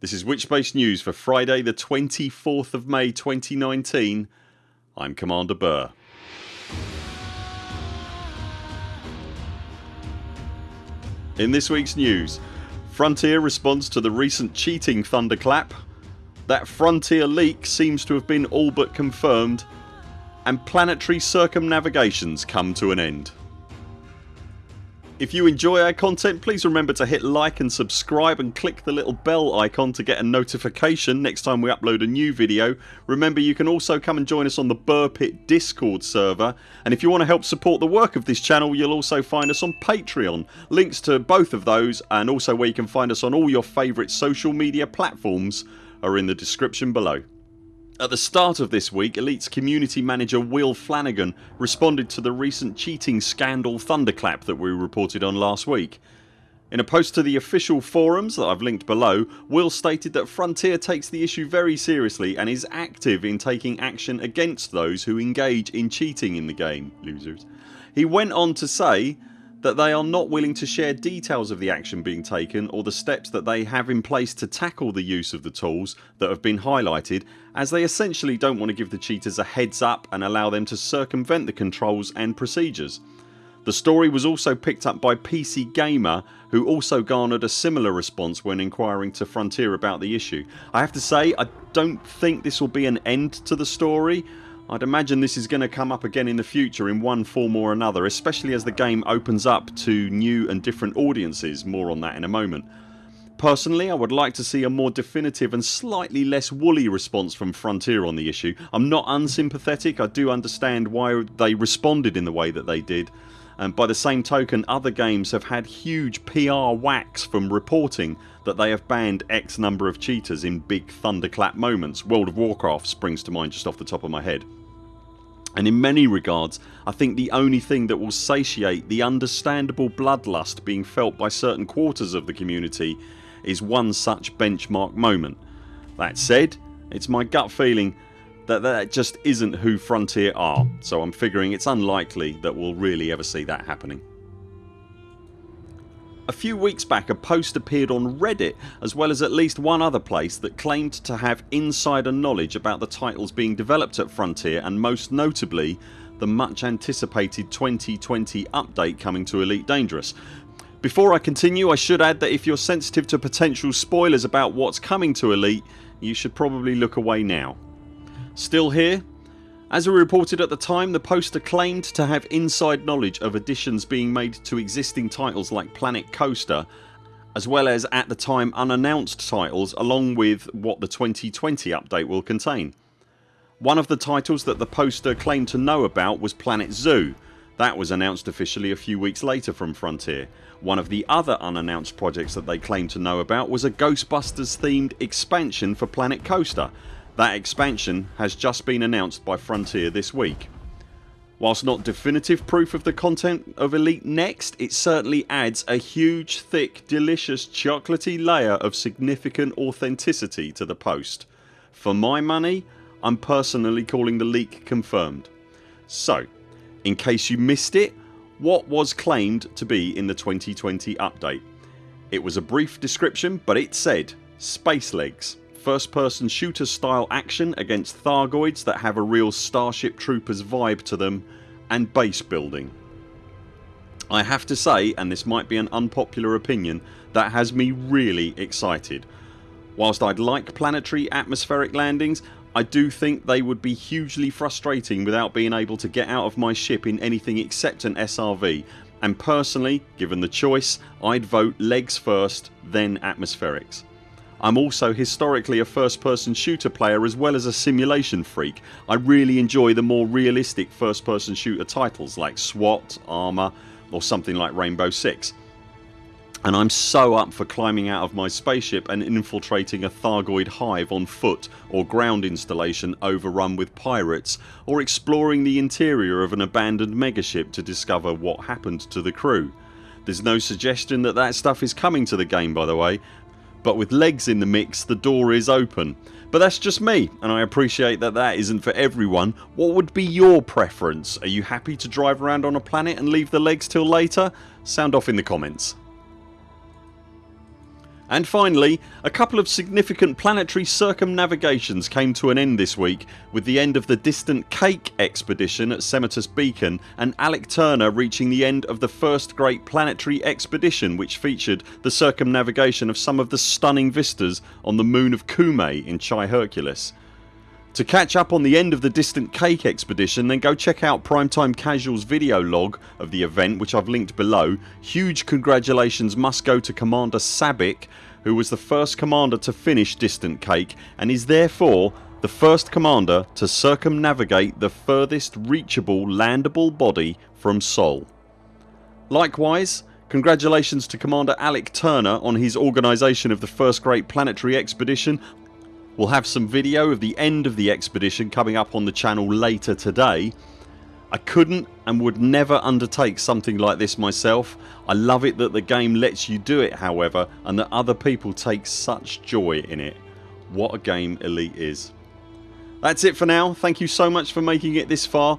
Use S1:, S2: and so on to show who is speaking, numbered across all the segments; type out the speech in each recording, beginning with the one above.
S1: This is Witchbase News for Friday the 24th of May 2019 I'm Commander Burr. In this weeks news Frontier responds to the recent cheating thunderclap that Frontier leak seems to have been all but confirmed and planetary circumnavigations come to an end. If you enjoy our content please remember to hit like and subscribe and click the little bell icon to get a notification next time we upload a new video. Remember you can also come and join us on the Burr Pit discord server and if you want to help support the work of this channel you'll also find us on Patreon. Links to both of those and also where you can find us on all your favourite social media platforms are in the description below. At the start of this week Elite's community manager Will Flanagan responded to the recent cheating scandal thunderclap that we reported on last week. In a post to the official forums that I've linked below Will stated that Frontier takes the issue very seriously and is active in taking action against those who engage in cheating in the game. Losers. He went on to say that they are not willing to share details of the action being taken or the steps that they have in place to tackle the use of the tools that have been highlighted as they essentially don't want to give the cheaters a heads up and allow them to circumvent the controls and procedures. The story was also picked up by PC Gamer who also garnered a similar response when inquiring to Frontier about the issue. I have to say I don't think this will be an end to the story I'd imagine this is going to come up again in the future in one form or another especially as the game opens up to new and different audiences. More on that in a moment. Personally I would like to see a more definitive and slightly less woolly response from Frontier on the issue. I'm not unsympathetic, I do understand why they responded in the way that they did and by the same token other games have had huge PR whacks from reporting that they have banned X number of cheaters in big thunderclap moments. World of Warcraft springs to mind just off the top of my head and in many regards I think the only thing that will satiate the understandable bloodlust being felt by certain quarters of the community is one such benchmark moment. That said it's my gut feeling that that just isn't who Frontier are so I'm figuring it's unlikely that we'll really ever see that happening. A few weeks back a post appeared on Reddit as well as at least one other place that claimed to have insider knowledge about the titles being developed at Frontier and most notably the much anticipated 2020 update coming to Elite Dangerous. Before I continue I should add that if you're sensitive to potential spoilers about what's coming to Elite you should probably look away now. Still here as we reported at the time the poster claimed to have inside knowledge of additions being made to existing titles like Planet Coaster as well as at the time unannounced titles along with what the 2020 update will contain. One of the titles that the poster claimed to know about was Planet Zoo. That was announced officially a few weeks later from Frontier. One of the other unannounced projects that they claimed to know about was a Ghostbusters themed expansion for Planet Coaster that expansion has just been announced by Frontier this week. Whilst not definitive proof of the content of Elite Next it certainly adds a huge thick delicious chocolatey layer of significant authenticity to the post. For my money I'm personally calling the leak confirmed. So in case you missed it what was claimed to be in the 2020 update? It was a brief description but it said space legs first person shooter style action against Thargoids that have a real Starship Troopers vibe to them and base building. I have to say and this might be an unpopular opinion that has me really excited. Whilst I'd like planetary atmospheric landings I do think they would be hugely frustrating without being able to get out of my ship in anything except an SRV and personally given the choice I'd vote legs first then atmospherics. I'm also historically a first person shooter player as well as a simulation freak. I really enjoy the more realistic first person shooter titles like SWAT, Arma or something like Rainbow Six and I'm so up for climbing out of my spaceship and infiltrating a Thargoid hive on foot or ground installation overrun with pirates or exploring the interior of an abandoned megaship to discover what happened to the crew. There's no suggestion that that stuff is coming to the game by the way but with legs in the mix the door is open. But that's just me and I appreciate that that isn't for everyone. What would be your preference? Are you happy to drive around on a planet and leave the legs till later? Sound off in the comments. And finally a couple of significant planetary circumnavigations came to an end this week with the end of the Distant Cake expedition at Semitus Beacon and Alec Turner reaching the end of the first great planetary expedition which featured the circumnavigation of some of the stunning vistas on the moon of Cumae in Chi Herculis. To catch up on the end of the Distant Cake expedition then go check out Primetime Casuals video log of the event which I've linked below. Huge congratulations must go to Commander Sabik who was the first commander to finish Distant Cake and is therefore the first commander to circumnavigate the furthest reachable landable body from Sol. Likewise congratulations to Commander Alec Turner on his organisation of the first great planetary expedition We'll have some video of the end of the expedition coming up on the channel later today. I couldn't and would never undertake something like this myself. I love it that the game lets you do it however and that other people take such joy in it. What a game Elite is. That's it for now. Thank you so much for making it this far.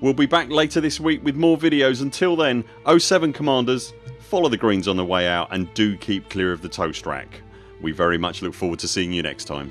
S1: We'll be back later this week with more videos. Until then 0 7 CMDRs follow the greens on the way out and do keep clear of the toast rack. We very much look forward to seeing you next time.